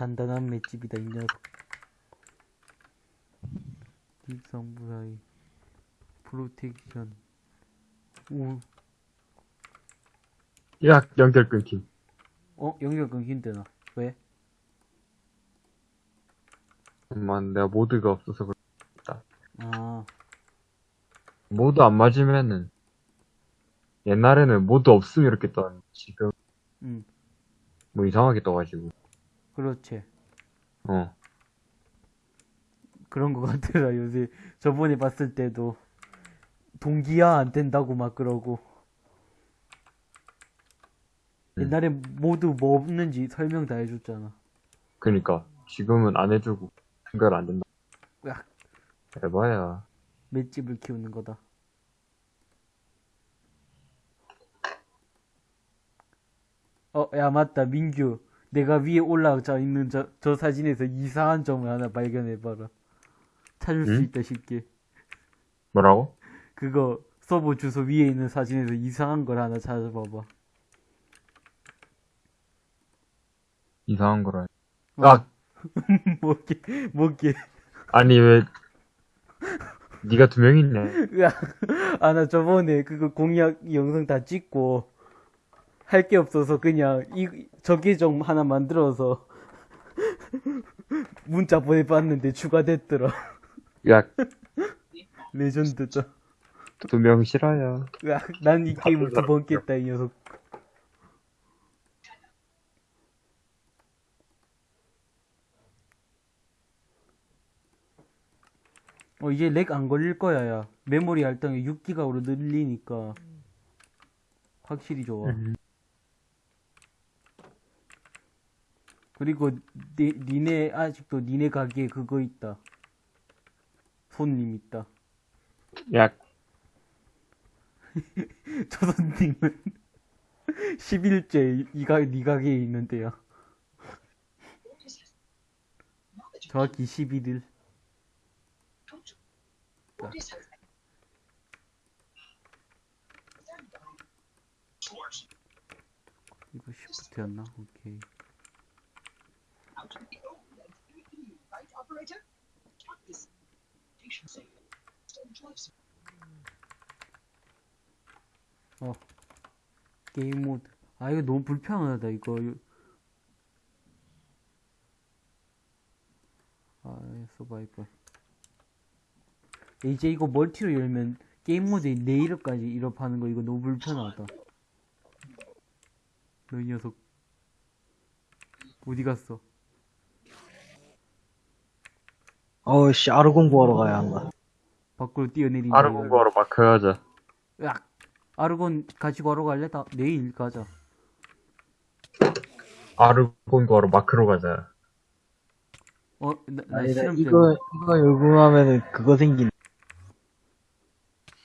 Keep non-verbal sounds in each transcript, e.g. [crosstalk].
단단한 맷집이다 이 녀석 딥성 무사히 프로텍션 오 야, 연결 끊김. 어? 연결 끊긴대나 왜? 잠깐만, 내가 모드가 없어서 그래. 아 모드 안 맞으면은, 옛날에는 모드 없으면 이렇게 떠는데, 지금, 응. 뭐 이상하게 떠가지고. 그렇지 어. 그런 거 같더라 요새 저번에 봤을 때도 동기화 안 된다고 막 그러고 음. 옛날에 모두 뭐 없는지 설명 다 해줬잖아 그니까, 지금은 안 해주고, 연결 안 된다. 으악. 에바야. 맷집을 키우는 거다 어 야 맞다 민규 내가 위에 올라가 있는 저, 저 사진에서 이상한 점을 하나 발견해봐라 찾을 수 응? 있다 쉽게 뭐라고? 그거 서버 주소 위에 있는 사진에서 이상한 걸 하나 찾아봐봐 이상한 거라. 어. 아, [laughs] 뭐게 뭐게 아니, 왜, 니가 두 명 있네. 아 나 저번에 그거 공약 영상 다 찍고 할 게 없어서 그냥 이 저기 좀 하나 만들어서 [laughs] 문자 보내봤는데 추가됐더라. 야, [laughs] 레전드다. 두명 싫어요. 난 이 게임을 두 번 깼다 이 녀석. 어 이제 렉 안 걸릴 거야 야. 메모리 할당이 6기가로 늘리니까. 확실히 좋아. 음. 그리고 니, 니네 아직도 니네 가게에 그거 있다. 손님 있다. 야, [laughs] 저 손님은 [laughs] 10일째 이 가, 니 가게에 있는데요. 정확히 11일 이거 쉬프트였나? 오케이 어 게임 모드 아 이거 너무 불편하다 이거. 아 서바이벌 이제 이거 멀티로 열면 게임 모드에 내 이름까지 이럽하는 거 이거 너무 불편하다. 너이 녀석 어디 갔어 어우씨, 아르 공부하러 가야 한다. 밖으로 뛰어내리는 아르 공부하러 마크 하자. 야 아르곤 같이 걸어 갈래? 다 내일 가자 아르 공부하러 마크로 가자. 어, 나, 나 아니다, 실험 이거, 이거 요금하면은 그거 생긴.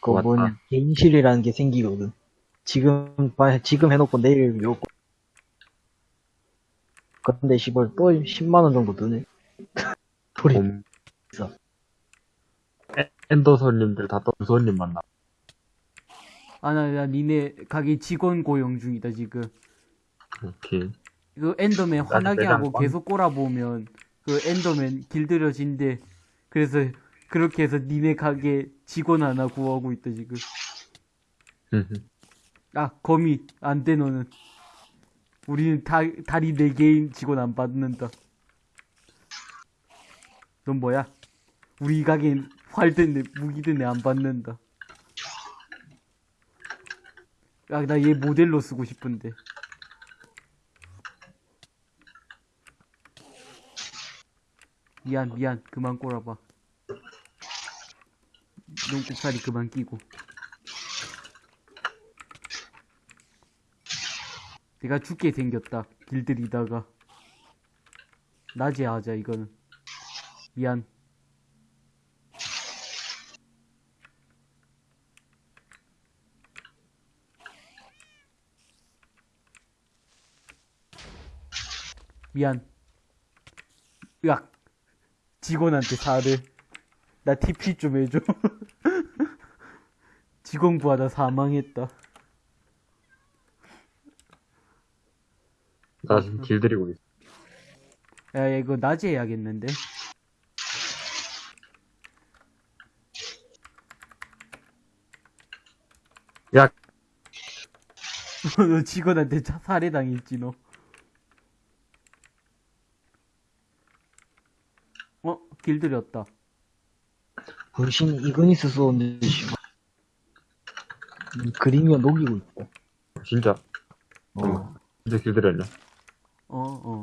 그거. 뭐냐, 개인실이라는 게 생기거든. 지금, 봐- 지금 해놓고 내일 요금. 근데 시벌 또 10만원 정도 드네. [laughs] 소리. 봄. 있어. 에- 엔더 손님들 다또 손님 만나. 아, 나, 나 니네 가게 직원 고용 중이다, 지금. 오케이. 그 엔더맨 화나게 하고 빵. 계속 꼬라보면 그 엔더맨 길들여진대. 그래서 그렇게 해서 니네 가게 직원 하나 구하고 있다, 지금. 아, 거미. 안 돼, 너는. 우리는 다, 다리 4개인 직원 안 받는다. 넌 뭐야? 우리 가게는 활든 애, 무기든 애안 받는다. 야, 나 얘 모델로 쓰고 싶은데. 미안, 미안. 그만 꼬라봐. 눈곱살이 그만 끼고. 내가 죽게 생겼다. 길들이다가. 낮에 하자, 이거는. 미안. 미안. 으악. 직원한테 사를. 나 TP 좀 해줘. [laughs] 직원 구하다 사망했다. 나 지금 길들이고 있어. 야, 야, 이거 낮에 해야겠는데? 야, [laughs] 너 직원한테 차 살해당했지, 너. 어? 길들였다. 불신 이그니스 쏘는데, 씨발. 이 그림이 녹이고 있다. 진짜. 어. 진짜 길들였냐? 어, 어.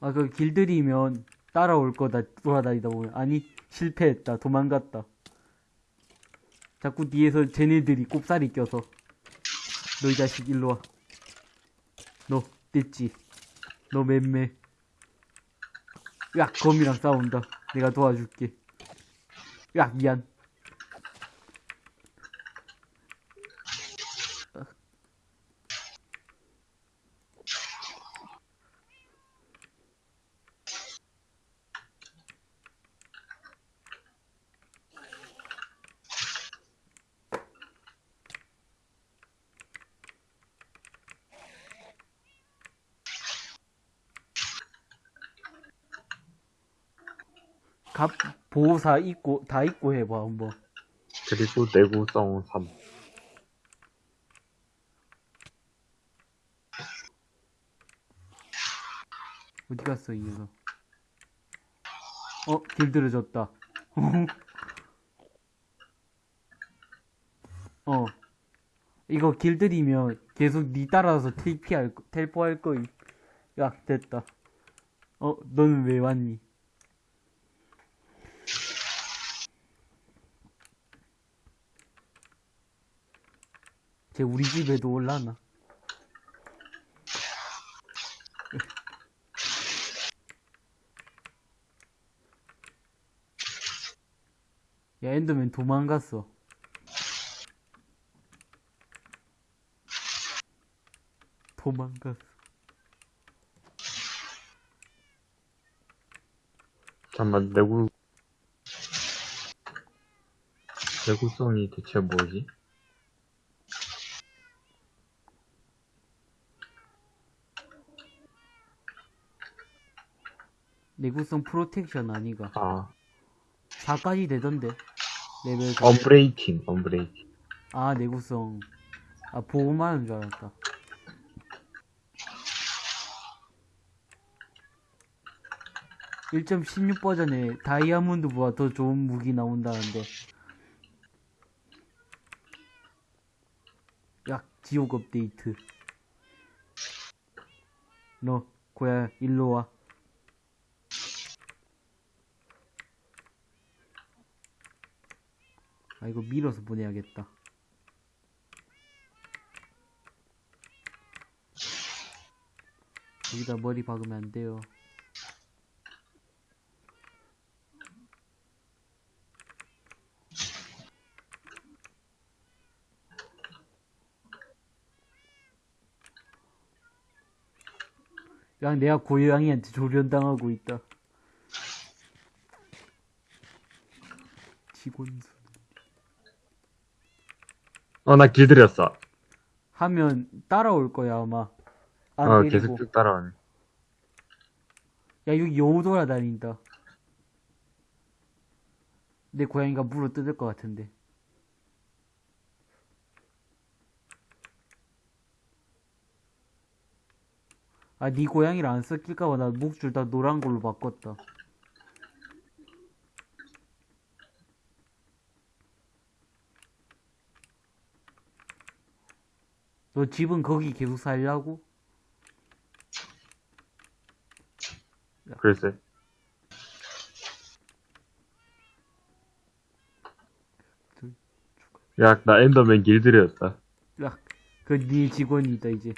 아, 그 길들이면 따라올 거다, 돌아다니다 보면. 아니, 실패했다, 도망갔다. 자꾸 뒤에서 쟤네들이 꼽사리 껴서. 너 이 자식 일로 와. 너, 됐지. 너 맴매. 야, 거미랑 싸운다. 내가 도와줄게. 야, 미안. 갑, 보호사 있고, 다 있고 해봐, 한번. 그리고 내구성 3. 어디 갔어, 이 녀석. 어, 길들여졌다. [laughs] 어. 이거 길들이면 계속 니 따라서 TP 할, 거- 텔포 할 거임. 야, 됐다. 어, 너는 왜 왔니? 쟤 우리 집에도 올라나? 야, 엔더맨 도망갔어. 도망갔어. 잠깐만, 내구, 내구성이 대체 뭐지? 내구성 protection 아니가. 아, 4까지 되던데. 레벨 4. unbreaking, 언브레이킹. 아, 내구성. 아, 보호만 하는 줄 알았다. (1.16) 버전에 다이아몬드보다 더 좋은 무기 나온다는데 야 지옥 업데이트 너 고야 일로 와 아 이거 밀어서 보내야겠다 여기다 머리 박으면 안 돼요. 야, 내가 고양이한테 조련당하고 있다. 직원수. 어, 나 길들였어. 하면 따라올 거야, 아마. 안 어, 때리고. 계속 쭉 따라오네. 야, 여기 여우 돌아다닌다. 내 고양이가 물어 뜯을 것 같은데. 아, 네 고양이를 안 섞일까봐 나 목줄 다 노란 걸로 바꿨다. 너 집은 거기 계속 살려고? 글쎄. 야, 나 엔더맨 길들였다. 야, 그네 직원이다 이제.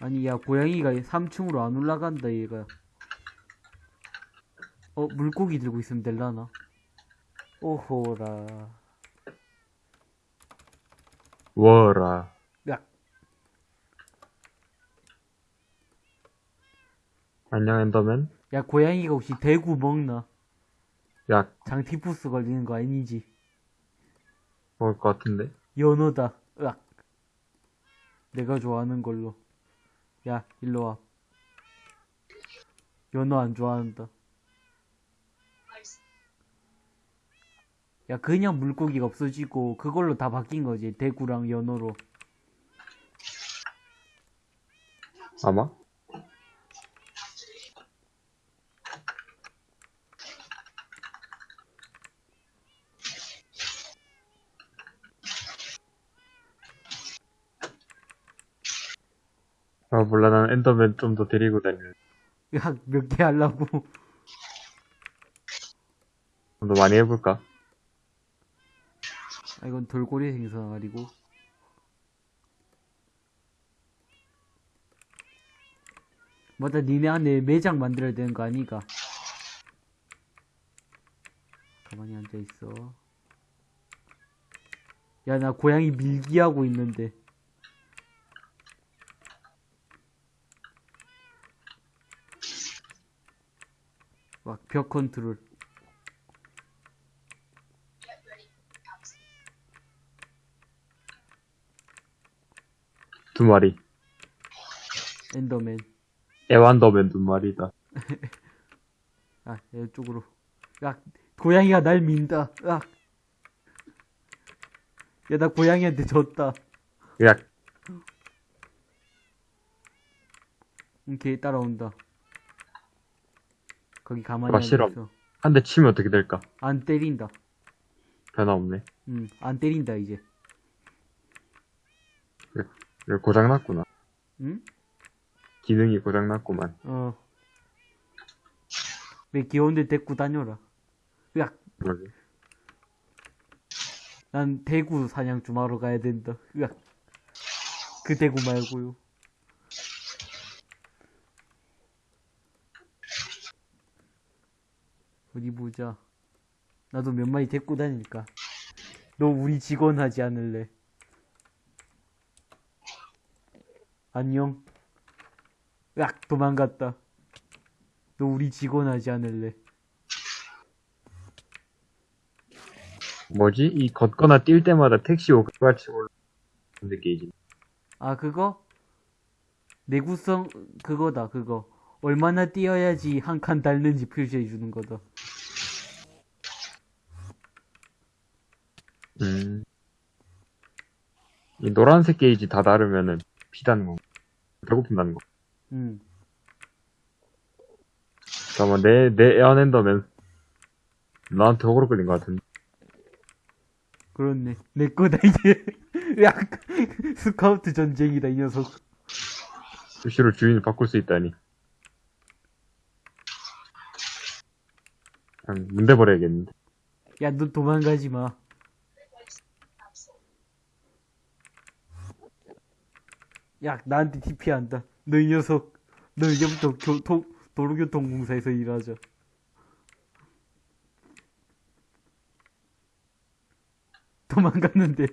아니 야 고양이가 3층으로 안 올라간다 얘가. 어 물고기 들고 있으면 될라나? 오호라. 워라. 야, 안녕, 엔더맨. 야 고양이가 혹시 대구 먹나? 야, 장티푸스 걸리는 거 아니지? 먹을 것 같은데? 연어다. 으악. 내가 좋아하는 걸로. 야, 일로 와. 연어 안 좋아한다. 야, 그냥 물고기가 없어지고, 그걸로 다 바뀐 거지. 대구랑 연어로. 아마? 아, 몰라. 난 엔더맨 좀 더 데리고 다니는. 야, 몇 개 하려고. 좀 더 많이 해볼까? 아, 이건 돌고래 아니고. 맞다, 니네 안에 매장 만들어야 되는 거 아니가? 가만히 앉아있어. 야, 나 고양이 밀기하고 있는데. 막, 벽 컨트롤. 두 마리. 엔더맨. 애완더맨 두 마리다. [laughs] 아, 이쪽으로. 야, 고양이가 날 민다. 야. 야, 나 고양이한테 졌다. 야, 응, 걔 따라온다. 거기 가만히 아, 싫어. 앉아있어. 한 대 치면 어떻게 될까? 안 때린다. 변화 없네. 응, 안 때린다, 이제. 고장났구나. 응? 기능이 고장났구만. 어. 내 귀여운데 데리고 다녀라. 야, 뭐지? 난 대구 사냥 좀 하러 가야 된다. 야. 그 대구 말고요. 어디 보자. 나도 몇 마리 데리고 다니니까. 너 우리 직원 하지 않을래? 안녕. 야, 도망갔다. 너 우리 직원 하지 않을래? 뭐지? 이 걷거나 뛸 때마다 택시 오고 같이 올라오는 게이지. 아, 그거? 내구성, 그거다, 그거. 얼마나 뛰어야지 한 칸 닳는지 표시해 주는 거다. 음. 이 노란색 게이지 다 다르면은 거. 배고픈다는 거. 응. 잠깐만, 내, 내 애완엔더맨. 나한테 호구로 끌린 것 같은데. 그렇네. 내 거다, 이제. [laughs] 야, 스카우트 전쟁이다, 이 녀석. 수시로 주인을 바꿀 수 있다니. 그냥 문대 버려야겠는데. 야, 너 도망가지 마. 야, 나한테 TP 한다. 너 이 녀석. 너 이제부터 교통, 도로교통공사에서 일하자. 도망갔는데.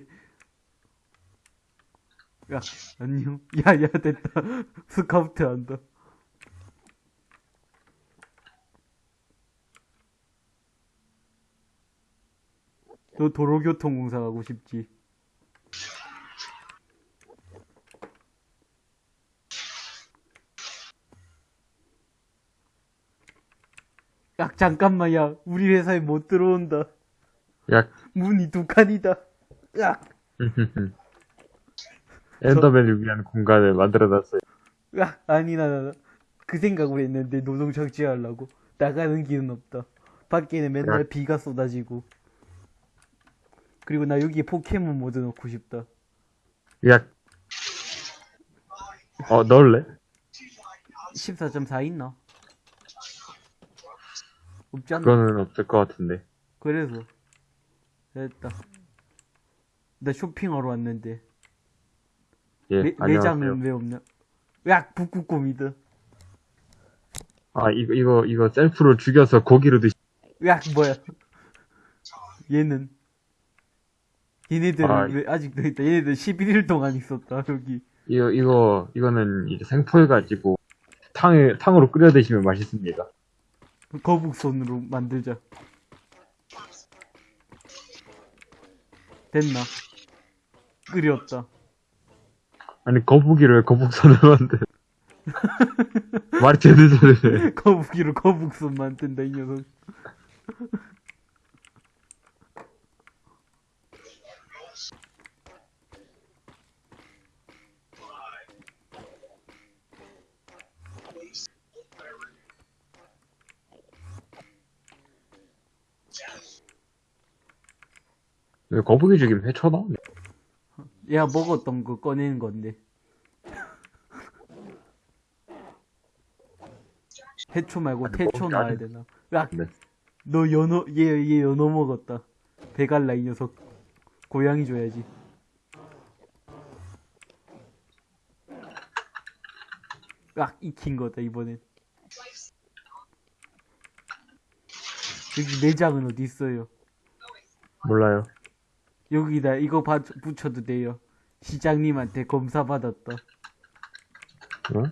야, 안녕. 야, 야, 됐다. 스카우트 한다. 너 도로교통공사 가고 싶지? 야, 잠깐만, 야. 우리 회사에 못 들어온다. 야, 문이 두 칸이다. 야, [laughs] 엔더맨을 위한 공간을 만들어놨어요. 야, 아니, 나, 나, 나. 그 생각을 했는데, 노동 적지하려고. 나가는 길은 없다. 밖에는 맨날 야. 비가 쏟아지고. 그리고 나 여기에 포켓몬 모드 넣고 싶다. 야, 어, 넣을래? 14.4 있나? 없지 않나? 그거는 없을 것 같은데. 그래서 됐다. 나 쇼핑하러 왔는데 예, 매. 매장은 왜 없냐? 야 북극곰이다. 아, 이거, 이거, 이거 셀프로 죽여서 고기로 드시, 야 뭐야? 얘는 얘네들은 아, 왜 아직도 있다. 얘네들 11일 동안 있었다 여기. 이거, 이거, 이거는 이제 생포해가지고, 탕에, 탕으로 끓여 드시면 맛있습니다. 거북손으로 만들자. 됐나? 끓였다. 아니, 거북이를 왜 거북선을 만들 [laughs] 말이 되는 소리를 해. 거북이로 거북손 만든다, 이 녀석. 왜 거북이 죽이면 회쳐 나오네. 얘가 먹었던 거 꺼내는 건데. [laughs] 해초 말고 태초 나와야 되나? 야, 네. 너 연어, 얘, 얘 연어 먹었다. 배갈라, 이 녀석. 고양이 줘야지. 악, 익힌 거다, 이번엔. 여기 내장은 어디 있어요? 몰라요. 여기다 이거 바, 붙여도 돼요. 시장님한테 검사 받았다. 어?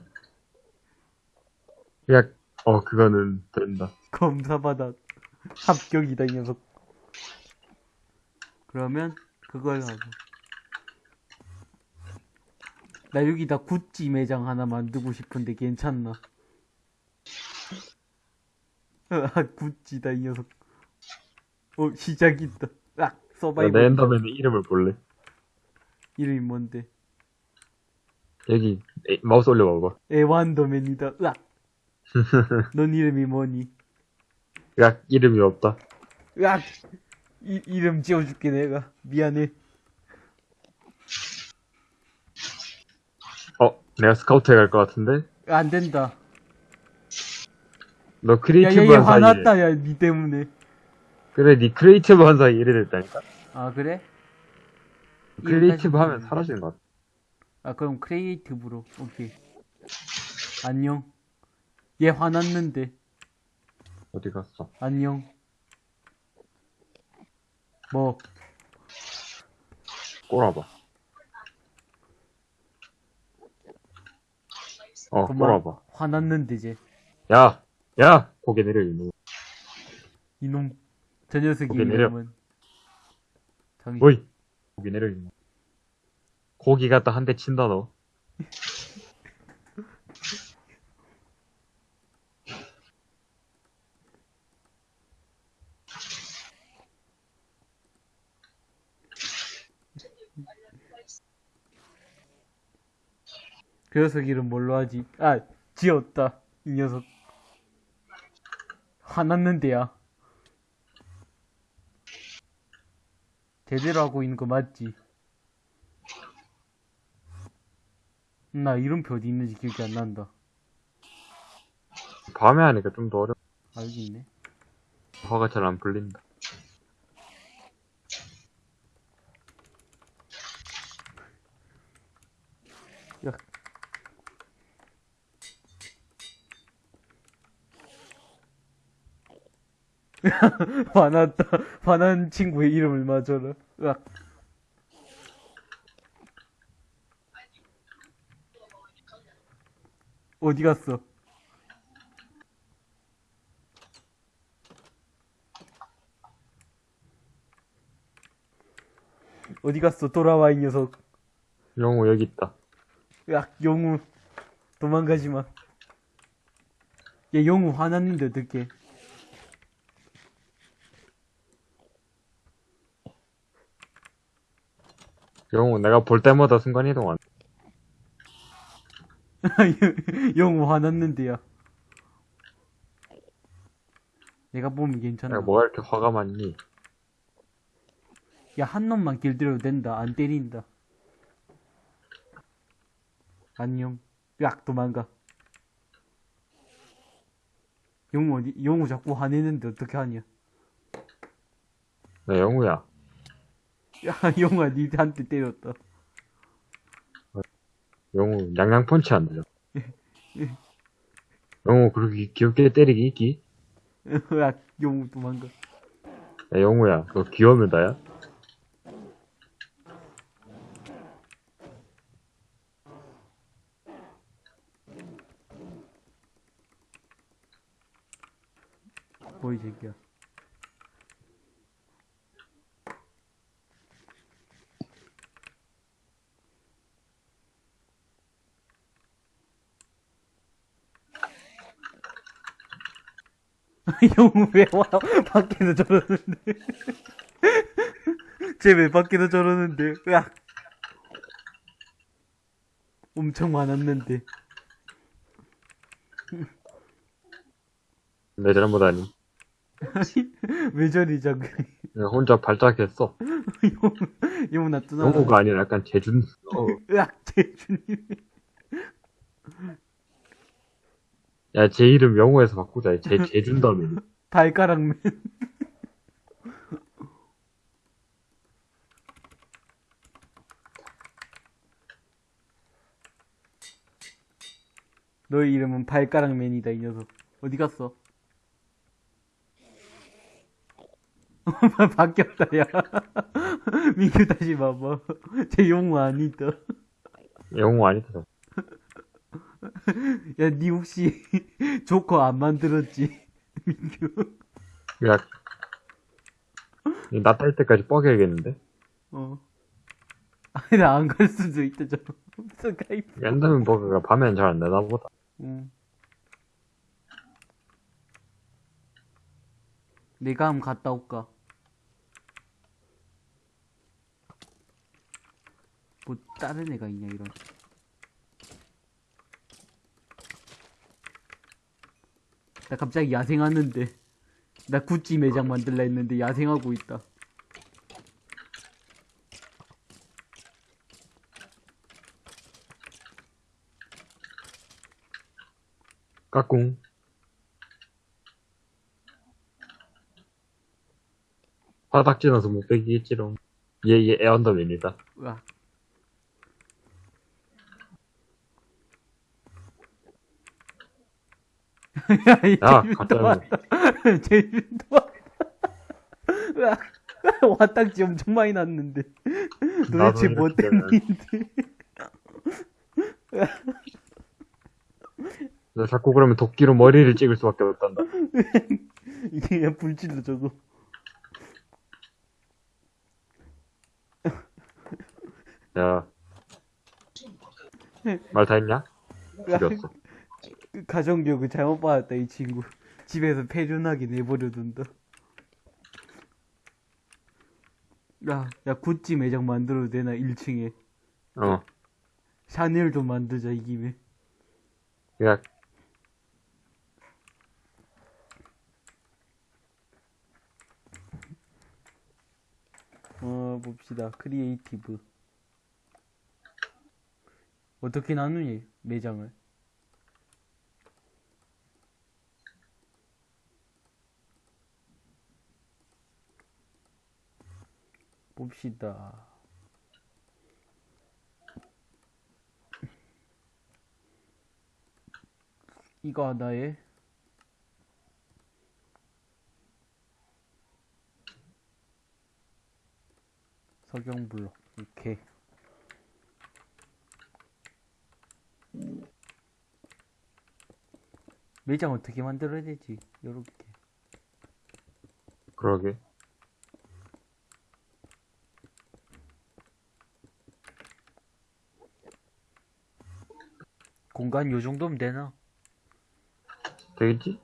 야, 어, 그거는 된다. 검사 받았. 합격이다, 이 녀석. 그러면 그걸 하고. 나 여기다 구찌 매장 하나 만들고 싶은데 괜찮나? [laughs] 아, 구찌다, 이 녀석. 어, 시작이다. 아, 야, 서바이벌. 내 엔더맨의 이름을 볼래? 이름이 뭔데? 여기, 에이, 마우스 올려봐봐. 에완더맨이다. 으악. [laughs] 넌 이름이 뭐니? 야, 이름이 없다. 으악. 이, 이름 지어줄게, 내가. 미안해. 어, 내가 스카우트에 갈 것 같은데? 안 된다. 너 creative한 사이에. 화났다, 야, 니 때문에. 그래, 니 creative 한 사이에 이래 됐다니까? 아, 그래? creative 하면 사라지는 것 같아. 아, 그럼 creative로. 오케이. 안녕. 얘 화났는데. 어디 갔어? 안녕. 뭐, 꼬라봐. 어. 꼬라봐. 화났는데, 이제. 야! 야! 고개 내려, 이놈. 이놈. 저 녀석이 오케이, 내려. 이름은. 정신. 어이! 고개 내려, 이놈. 고기 갖다 한 대 친다, 너. 그 녀석 이름 뭘로 하지? 아, 지었다. 이 녀석. 화났는데야. 제대로 하고 있는 거 맞지? 나 이름표 어디 있는지 기억이 안 난다. 밤에 하니까 좀 더 어려. 아, 여기 있네. 화가 잘 안 풀린다. 야. [laughs] 화났다. 화난 친구의 이름을 맞춰라. 으악. 어디 갔어? 어디 갔어? 돌아와, 이 녀석. 영호 여기 있다. 야, 영우. 도망가지 마. 얘 영우 화났는데 어떡해. 영호 내가 볼 때마다 순간이동 안. [laughs] 영우 화났는데요. 내가 보면 괜찮아. 내가 뭐가 이렇게 화가 많니? 야, 한 놈만 길들여도 된다. 안 때린다. 안녕. 야, 도망가. 영우 어디, 영우 자꾸 화내는데 어떻게 하냐. 나 영호야. 야, 영우야, 니한테 때렸다. 영호 양양 펀치 안 들려. 영호 그렇게 귀엽게 때리기 있기? [laughs] 야, 영우 도망가. 야 영호야 너 귀여우면 다야? 뭐, 이 새끼야. 형 왜 와? 밖에서 저러는데. [laughs] 쟤 왜 밖에서 저러는데? 으악. 엄청 많았는데. 내 잘못 아니. 왜 저리. 내가 혼자 발작했어. 용, 용 놔두나. 영호가 아니라 약간 재준. 어. 으악, 재준이. 야, 제 이름 영호에서 바꾸자. 제, [laughs] 재준다며. 발가락맨. [laughs] 너의 이름은 발가락맨이다, 이 녀석. 어디 갔어? [laughs] 바뀌었다, 야. 민규 다시 봐봐. 쟤 용어 아니다. 영호 아니다. [laughs] 야, 니 혹시 [laughs] 조커 안 만들었지? [laughs] 민규. 야, 나딸 때까지 뻐겨야겠는데? 어. 아니, 나 안 갈 수도 있다, 저. 스카이프. 랜덤 버그가 밤엔 잘 안 되나 보다. 응. 내가 한번 갔다 올까? 뭐, 다른 애가 있냐, 이런. 나 갑자기 야생하는데. 나 구찌 매장 만들라 했는데 야생하고 있다. 까꿍. 바닥 지나서 못 빼기겠지롱. 얘, 얘 애언더맨이다. 야. 제주도 왔다. 으악. 와딱지 엄청 많이 났는데. 도대체 뭐 때문인데. 나 자꾸 그러면 도끼로 머리를 찍을 수밖에 없단다. [laughs] 이게 불질러 저거. 야. 말 다 했냐? 죽였어. 그 가정교육을 잘못 받았다, 이 친구. 집에서 폐륜하게 내버려둔다. 야, 야, 구찌 매장 만들어도 되나, 1층에. 어. 샤넬 좀 만들자, 이 김에. 야, 어, 봅시다. 크리에이티브. 어떻게 나누니, 매장을? 봅시다. 이거 하나에 석영블록 이렇게 매장 어떻게 만들어야 되지? 요렇게 그러게. 공간 요 정도면 되나? 되겠지?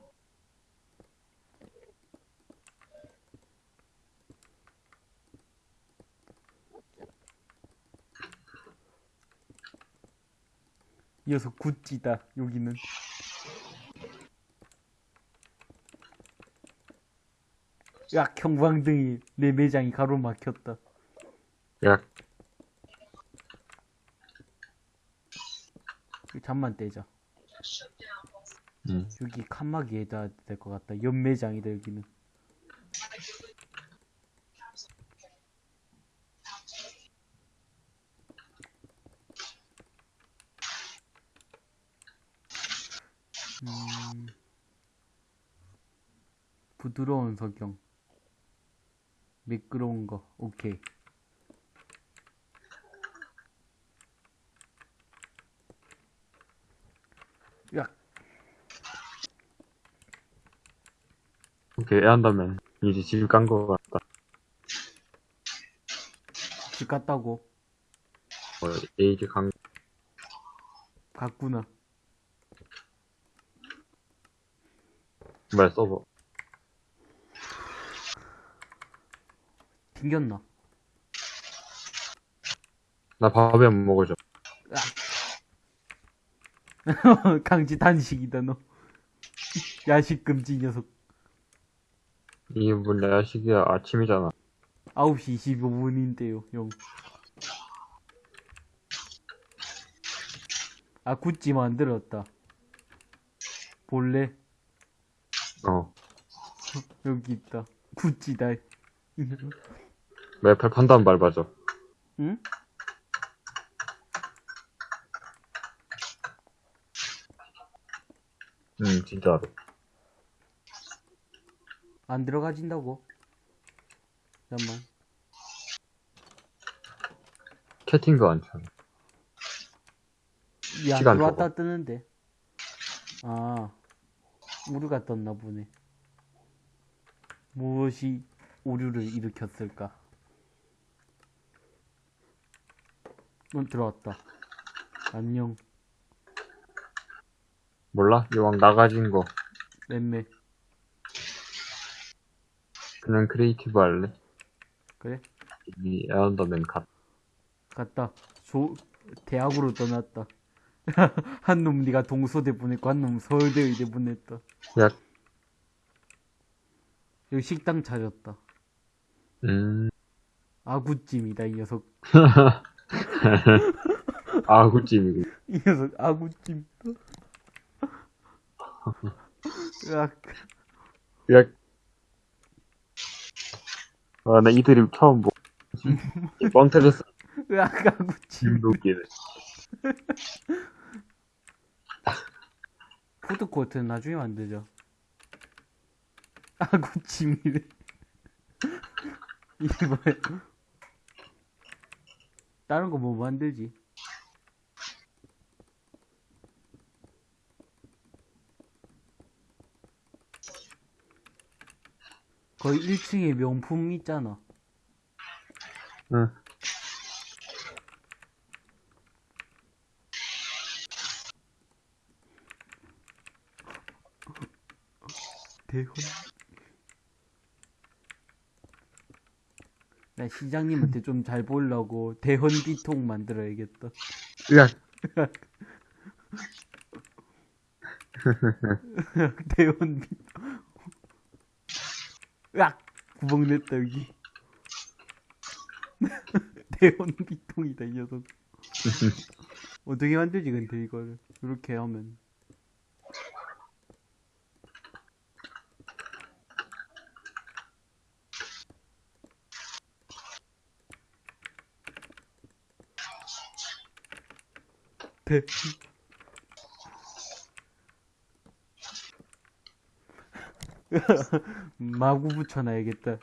이어서 구찌다 여기는 야 경광등이 내 매장이 가로막혔다 야, 잠만 떼자 음. 여기 칸막이에다 될 것 같다. 연매장이다 여기는. 음, 부드러운 석영. 미끄러운 거. 오케이 그 이렇게 애한다면 이제 집 간 거 같다. 집 갔다고 어, 에이지 간 갔구나. 말 써봐. 튕겼나? 나 밥에 못 먹어줘. 아. [laughs] 강지 단식이다 너. [laughs] 야식 금지 녀석. 이게 뭔 야식이야. 아침이잖아. 9시 25분인데요, 형. 아, 구찌 만들었다. 볼래? 어. 여기 있다. 구찌다. 매팔 판단 밟아줘. 응? 응, 진짜로. 안 들어가진다고? 잠깐만. 채팅도 안 쳐. 시간 들어왔다 적어. 뜨는데. 아, 우류가 떴나 보네. 무엇이 오류를 일으켰을까? 넌 들어왔다. 안녕, 몰라? 이왕 나가진 거. 맴매. 그냥 크리에이티브 할래? 그래? 이 에언더맨 갓. 갔다. 조, 대학으로 떠났다. [laughs] 한 놈 네가 동서대 보냈고 한 놈 서울대 의대 보냈다. 야, 여기 식당 차렸다. 음, 아구찜이다 이 녀석. [laughs] 아구찜이고. 이 녀석 아구찜. [laughs] 으악. 야, 아, 나 이들이 처음 보. [laughs] 뻥 터졌어. 으악 아구찜. 웃기네. 푸드코트는 나중에 만들자. 아구찜이래. 이게 뭐야? 다른 거 뭐 만들지? 거의 1층에 명품 있잖아. 응. 대헌. 나 시장님한테 좀 잘 보려고 대헌 비통 만들어야겠다. 야, [laughs] 대헌 비통. 으악! 구멍 냈다, 여기. [laughs] 대헌 비통이다, 이 녀석. [laughs] 어떻게 만들지, 근데 이거를. 이렇게 하면. 대. [laughs] 마구 붙여놔야겠다.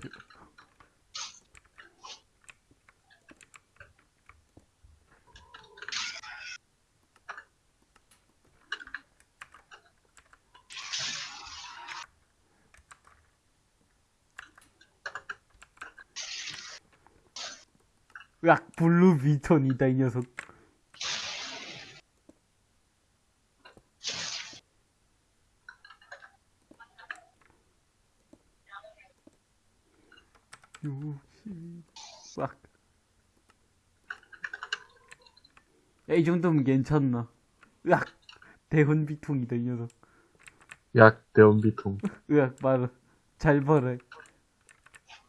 으악, 블루 비톤이다, 이 녀석. 요시, 싹. 야, 이 정도면 괜찮나? 으악, 대헌 비통이다, 이 녀석. 약, 대원비통. 으악, 말아. 잘 봐라.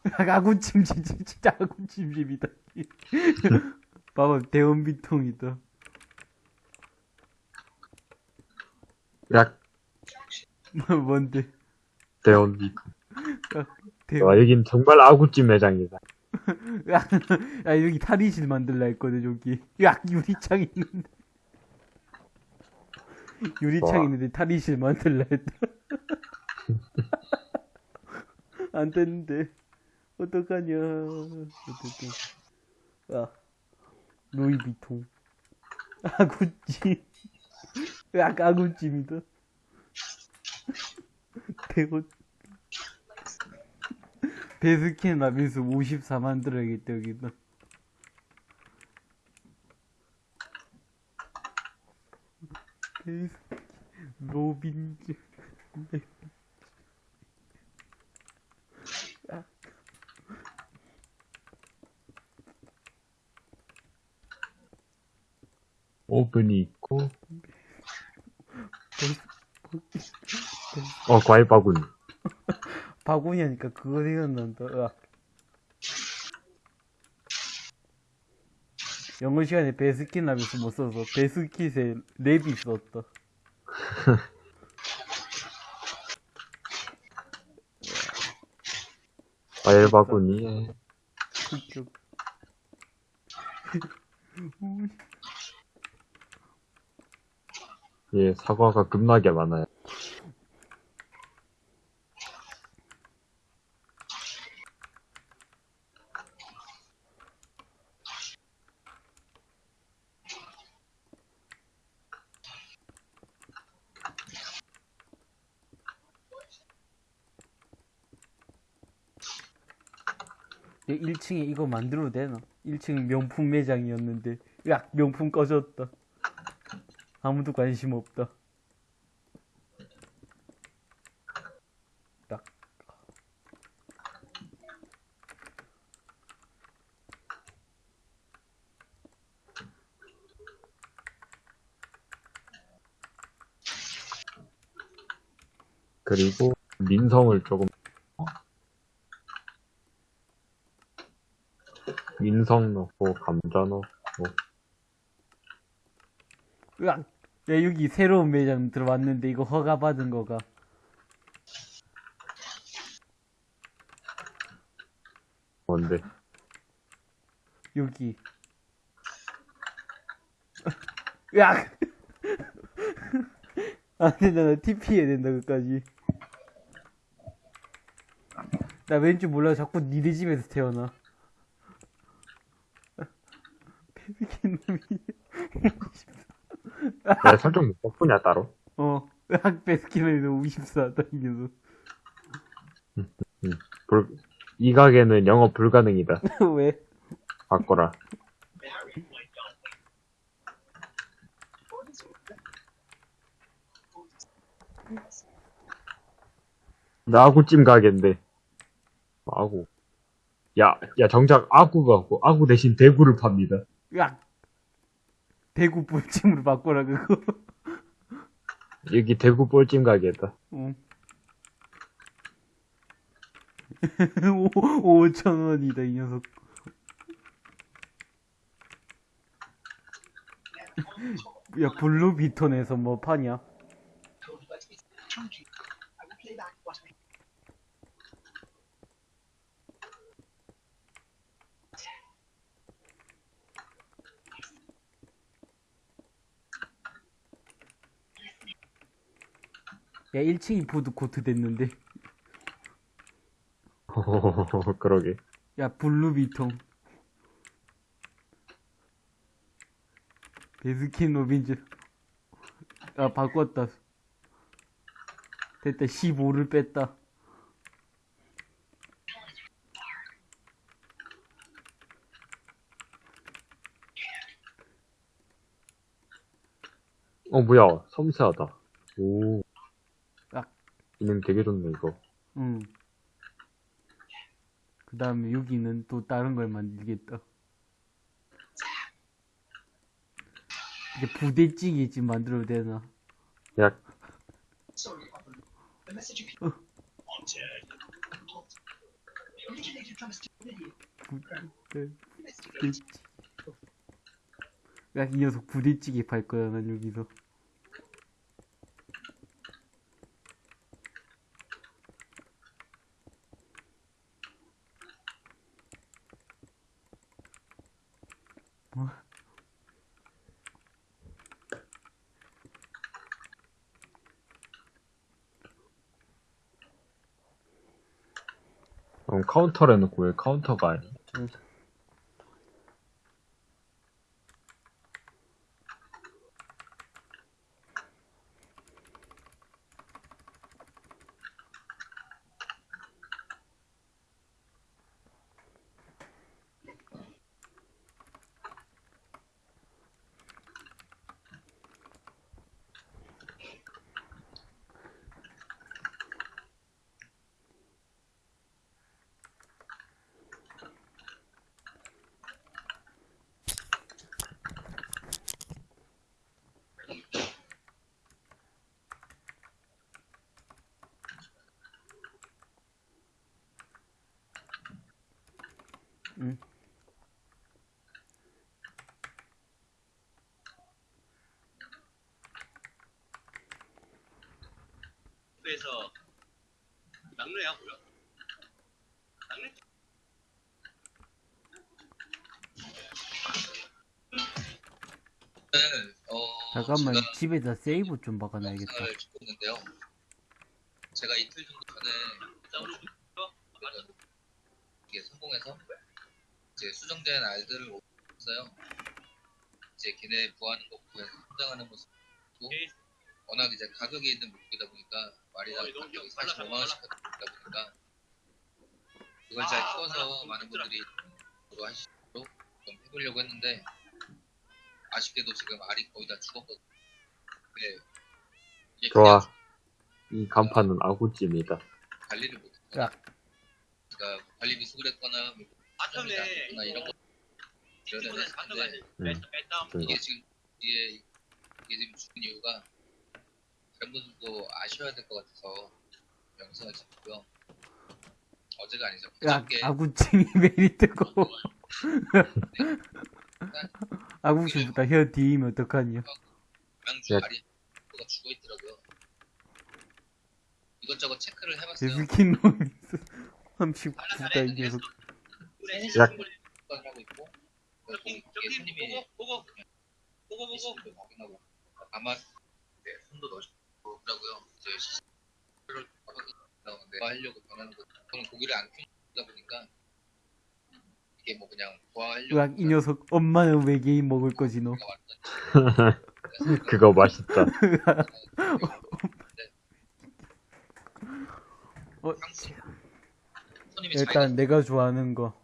으악, 아구찜, 진짜, 진짜 아구찜집이다. [laughs] 봐봐, 대헌 비통이다. 약, [laughs] 뭔데? 대원비통. 대헌. 와, 여긴 정말 아구찜 매장이다. 야, 야, 여기 탈의실 만들라 했거든, 여기. 야, 유리창 있는데. 유리창 와. 있는데 탈의실 만들라 했다. [laughs] 안 됐는데. 어떡하냐. 어떡해. 야, 루이비통. 아구찜. 야, 아구찜이다. [laughs] 대박. 베스킨 라빈스 54만 들어야겠다 여기다 베스킨 로빈즈 오븐이 있고. 어 과일 바구니. 바구니 하니까 그거 생각난다. 으악. 영어 시간에 베스킨 라빈스 못 써서 베스킷에 랩이 있었다. 과일 바구니에. 흑격. 예, 사과가 급나게 많아요. 내 1층에 이거 만들어도 되나? 1층 명품 매장이었는데, 야, 명품 꺼졌다. 아무도 관심 없다. 딱. 그리고 민성을 조금 민성 넣고 감자 넣고 으악! 야, 여기 새로운 매장 들어왔는데 이거 허가 받은 거가. 뭔데 여기. [laughs] 으악! [laughs] 안 된다, 나 TP 해야 된다, 그까지. 나 왠지 몰라, 자꾸 니네 집에서 태어나. 내 설정 못 바꾸냐 따로? 어, 너무 54 당겨서. 불, 이 가게는 영업 불가능이다. [laughs] 왜? 바꿔라. 나 아구찜 가게인데. 아구. 야, 야 정작 아구가 없고 아구 대신 대구를 팝니다. 으악! 대구 뿔찜으로 바꿔라, 그거. [laughs] 여기 대구 뻘찜 가게다 [laughs] 응. 5천 원이다 이 녀석. 야 블루비톤에서 뭐 파냐? 야 1층이 푸드코트 됐는데. [laughs] 그러게. 야 블루비통. 베스킨 로빈즈. 아 바꿨다. 됐다 15를 뺐다. 어 뭐야. 섬세하다. 오. 아. 기능 되게 좋네 이거 응. 그 다음에 여기는 또 다른 걸 만들겠다. 이게 부대찌개 집 만들어도 되나? 야 Sorry, Robin. The message you can wanted. Originated from a stupid idiot. 부대찌개. 야, 이 녀석 부대찌개 팔 거야, 난 여기서. 카운터를 해놓고 왜 카운터가 아니 집에서 막내야 뭐야? 막내? 저는 어 잠깐만 제가 집에다 세이브 좀 박아놔야겠다. 영상을 있는데요. 제가 이틀 정도 전에 싸우는 거? 이게 성공해서 이제 수정된 알들을 얻었어요. 이제 걔네 구하는 거 보면서 성장하는 모습 오케이. 워낙 이제 가격이 있는 빨라, 45만 원씩 하다 보니까 그걸 잘 아, 키워서 빨라. 많은 분들이 저도 하시도록 좀 해보려고 했는데 아쉽게도 지금 알이 거의 다 죽었거든요. 네. 좋아. 이 간판은 아구찜이다. 관리를 못했어. 야. 그러니까 관리 미숙을 했거나 뭐 아까네 나 이런 거. 음. 뺐다 뺐다. 그거. 이게 지금 이게 이게 지금 죽은 이유가 분들도 아셔야 될 것 같아서 영상을 찍고요. 어제가 아니죠. 야 그저께 아구찜이 [laughs] 메리트고. [laughs] 아구찜보다 혀 뒤이면 어떡하냐. 명주 야. 알이 가 죽어 있더라고요. 이것저것 체크를 해봤어요. 데스킨 놈이 39다 이 녀석. 야. 하고 있고 손님이 보고 보고 보고 보고 아마 네, 손도 넣으시고 그러고요. 이제 시스템을 나오는데 하려고 변하는 거 저는 고기를 안 키우다 보니까 이게 뭐 그냥 좋아하려고 으악 이 녀석 엄마는 외계인 먹을 거지 너. [laughs] 그거 맛있다. 어, 손님이 일단 내가 좋아하는 거.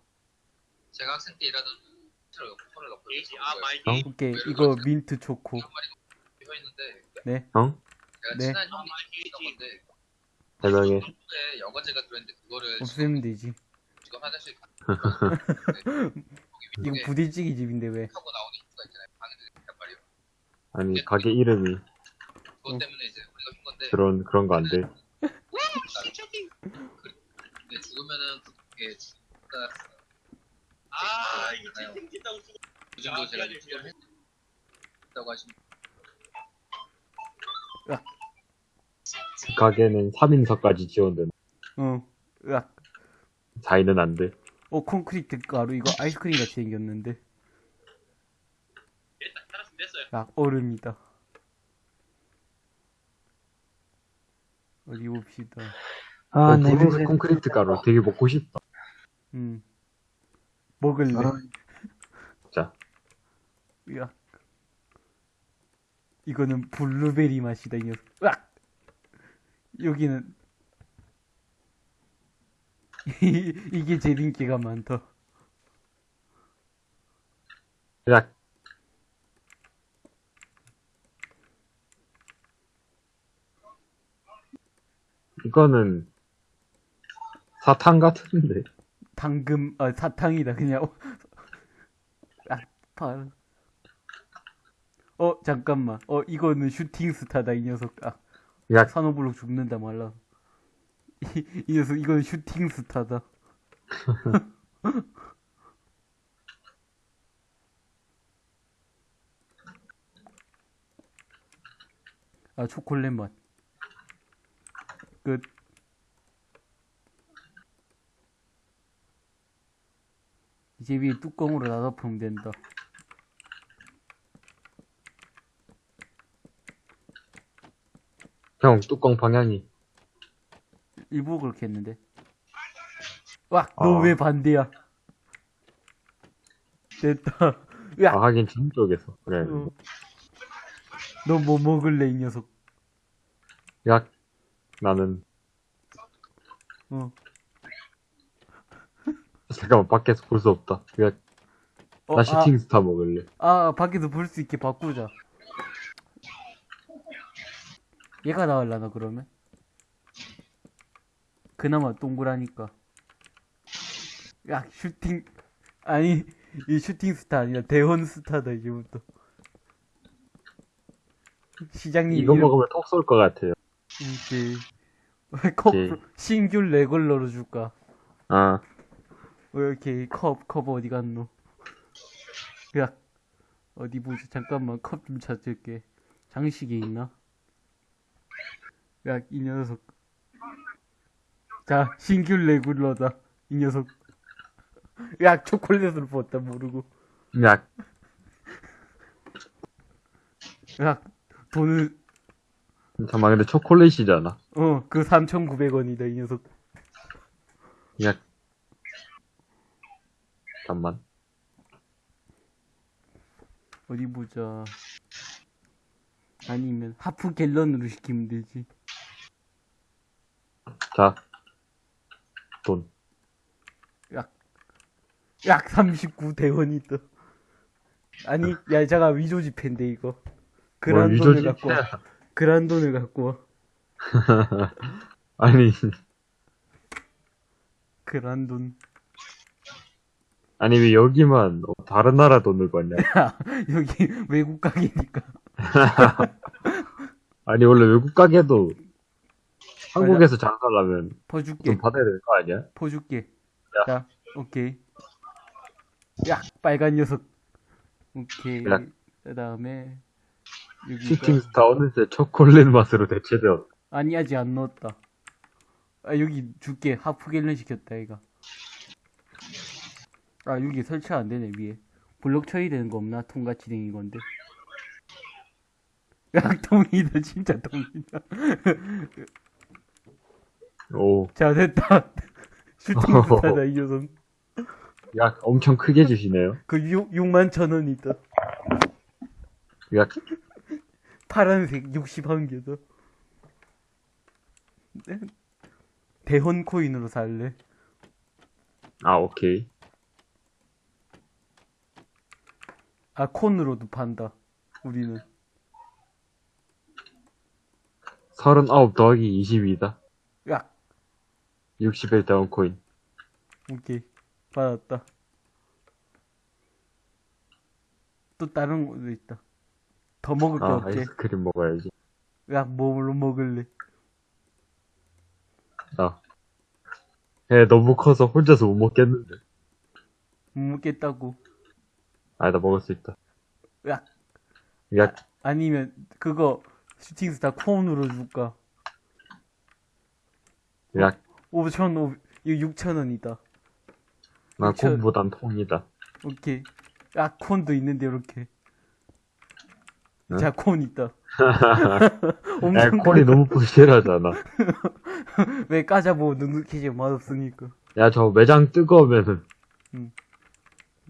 제가 학생 때 일하던 아. 오케이 이거 민트 초코. 비어 있는데 네. 네. 친한 형이 있던 건데 해명해. 에 여과제가 들어있는데 그거를 없애면 되지. 지금 화장실 이거 부대찌개 집인데 왜? 하고 나오는 이유가 있잖아요. 방에서 있단 말이에요. 아니 가게 이름이 그것 때문에 이제 우리가 준 건데 그런 그런 거 안 돼. 근데 죽으면은 그게 죽다 아 이거 채팅 친다고 죽어. 그 정도 아, 제가 지금 미안해. 했다고 하시면 가게는 3인석까지 지원된다. 어. 으악. 4인은 안 돼. 어 콘크리트 가루 이거 아이스크림 같이 생겼는데. 됐어요. 야 얼음이다. 어디 봅시다. 아, 어, 네. 분홍색 콘크리트 가루 되게 먹고 싶다. 음. 먹을래. 아, 자, 으악. 이거는 블루베리 맛이다 이 녀석. 으악. 여기는 [laughs] 이게 제일 인기가 많다. 야, 이거는 사탕 같은데. 당금 아 사탕이다 그냥. [laughs] 아, 발. 어 잠깐만. 어 이거는 슈팅 스타다 이 녀석. 아 야, 산호블록 죽는다 말라. 이, 이 녀석 이건 슈팅 스타다. [laughs] 아 초콜릿 맛. 끝. 이제 위에 뚜껑으로 닫아보면 된다. 형 뚜껑 방향이. 일부러 그렇게 했는데. 와, 너 아. 왜 반대야? 됐다. 야, 아 하긴 전 쪽에서. 그래. 어. 너뭐 먹을래, 이 녀석? 야, 나는 어. [laughs] 잠깐만 밖에서 볼 수 없다. 야, 어, 나 슈팅 스타 먹을래. 아, 아, 밖에서 볼 수 있게 바꾸자. 얘가 나을라나, 그러면? 그나마 동그라니까. 야, 슈팅, 아니, 이 슈팅 스타 아니라 대원 스타다, 이제부터. 시장님 이거 이름- 먹으면 톡 쏠 것 같아요. 이제 [laughs] 컵. 신규 레걸러로 줄까? 아, 왜 이렇게 컵, 컵 어디 갔노? 야, 어디 보자. 잠깐만, 컵 좀 찾을게. 장식에 있나? 야, 이 녀석. 자, 신규 레귤러다. 이 녀석. 야, 초콜릿을 부었다, 모르고. 야, 야, 돈을, 잠깐만, 근데 초콜릿이잖아. 어, 그 3,900원이다, 이 녀석. 야, 잠깐만. 어디 보자. 아니면, 하프 갤런으로 시키면 되지. 자, 돈. 약, 약 39대원이다. 아니, 야, 잠깐, 위조지폐인데, 이거. 뭘 그란 위조지? 돈을 갖고 와. 그란 돈을 갖고 와. 아니, 그란 돈. 아니 왜 여기만 어, 다른 나라 돈을 받냐? [laughs] 여기 외국 가게니까. [laughs] 아니 원래 외국 가게도 한국에서 장사하려면 퍼줄게. 좀 받아야 될 거 아니야? 퍼줄게. 야. 자, 오케이. 야, 빨간 녀석. 오케이. 야. 그 다음에, 여기가. 슈팅스타 어느새 초콜릿 맛으로 대체되었. 아니, 아직 안 넣었다. 아, 여기 줄게. 하프 갤런 시켰다, 이거. 아, 여기 설치 안 되네, 위에. 블록 처리되는 거 없나? 통같이 생긴 건데. 야, [laughs] 통이다, 진짜 통이다. 오, 자, 됐다. [laughs] 슈팅스타다, 이 녀석. 야 엄청 크게 주시네요. 그 6, 6만 천 원이다. 야, 파란색 61개다. 대헌 코인으로 살래. 아 오케이. 아, 콘으로도 판다. 우리는. 39 더하기 22다. 야, 61 다운 코인. 오케이. 받았다. 또 다른 것도 있다. 더 먹을 게 아 없지? 아이스크림 먹어야지. 야, 뭘로 먹을래? 아, 애 너무 커서 혼자서 못 먹겠는데. 못 먹겠다고. 아, 나 먹을 수 있다. 야, 야, 아 니면 그거 슈팅스타 콘으로 줄까? 야, 5천, 이거 6천 원이다. 나 저- 콩보단 통이다. 오케이. 아, 콘도 있는데, 이렇게. 응? 자, 콘 있다. [laughs] 야, 엄청 콘이 너무 부실하잖아. [laughs] 왜 까자보 눅눅해지 맛없으니까. 야, 저 매장 뜨거우면은,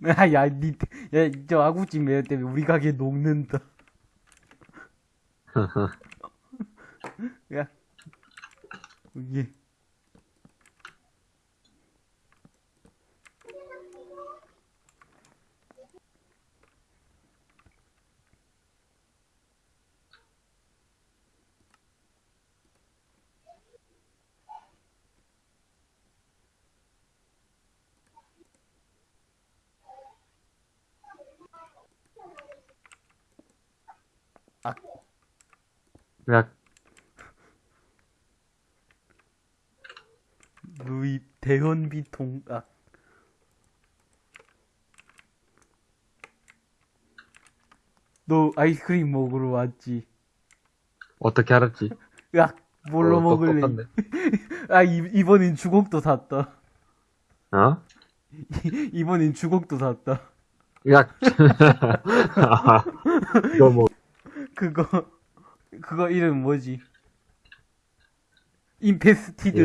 야, 야, 니, 야, 저 아구찜 매연 때문에 우리 가게 녹는다. [laughs] 야, 이 게. 야, 루이 대현비통, 아. 너 아이스크림 먹으러 왔지? 어떻게 알았지? [laughs] 야, 뭘로 어, 먹을래? 똑똑한데. [laughs] 아, 이, 이번엔 주걱도 샀다. 어? [laughs] 이번엔 주걱도 샀다. 야, 이거 뭐, 그거, 그거 이름 뭐지?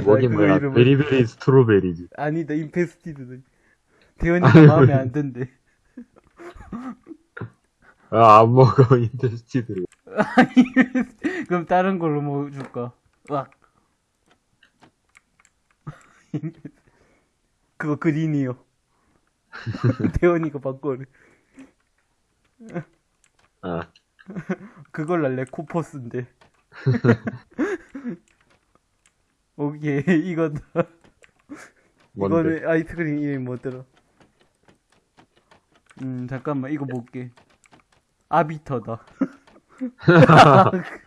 뭐긴 그거. 이름은. 베리베리 스트로베리지. 아니다, 임페스티드다. 대현이가 마음에 안 든대. 아, 안 먹어, [laughs] 인테스티드. 그럼 다른 걸로 뭐 줄까? 와. 그거 그린이요. [laughs] 대현이가 바꿔래. 아, 그걸 날래 코퍼스인데. [laughs] 오케이 이거다. 이거는 아이스크림 이름이 뭐더라? 음 잠깐만 이거 볼게. 아비터다. [laughs]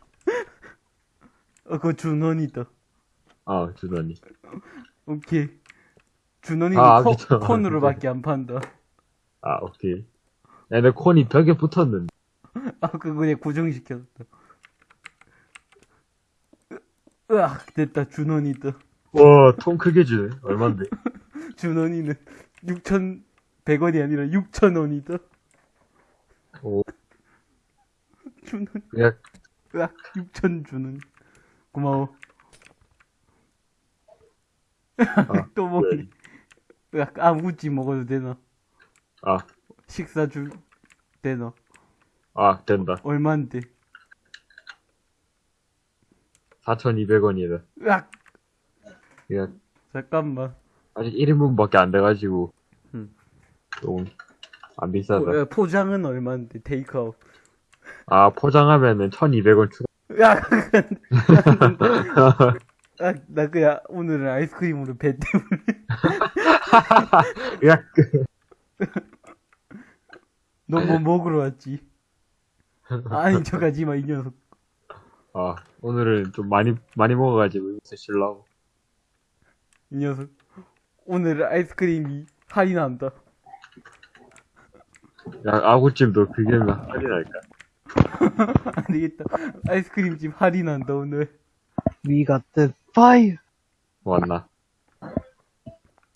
어 그거 준원이다. 아, 주더니. 오케이. 준원이는 아, 코. 콘으로밖에 안 판다. 아, 오케이. 야, 내 콘이 벽에 붙었는데. [laughs] 아 그거 그냥 고정시켰다. 으- 으악 됐다 준원이 다. 와, 통 크게 주네. 얼만데? [laughs] 준원이는 6,100원이 아니라 6,000원이다. 오, 준원, 그냥, 으악, 6,000 주는. 고마워. [laughs] 또 먹니? 으악, 아무것지 먹어도 되나? 아, 식사 주, 되나? 아, 된다. 얼만데? 4,200원이다. 으악, 그냥, 잠깐만. 아직 1인분밖에 안 돼가지고, 음. 좀, 안 비싸다. 어, 포장은 얼만데? 테이크아웃. 아, 포장하면은 1,200원 추가. 야, [laughs] 아, 나 그냥 오늘은 아이스크림으로 배 때문에. [laughs] 야, 너뭐 먹으러 왔지? 아니, 저 가지 마, 이 녀석. 아, 오늘은 좀 많이, 많이 먹어가지고, 요새 실라고. 이 녀석. 오늘 아이스크림이 할인한다. 야, 아구찜도 그게 할인할까? [laughs] 안 되겠다. 아이스크림집 할인한다, 오늘. We got the fire. 왔나?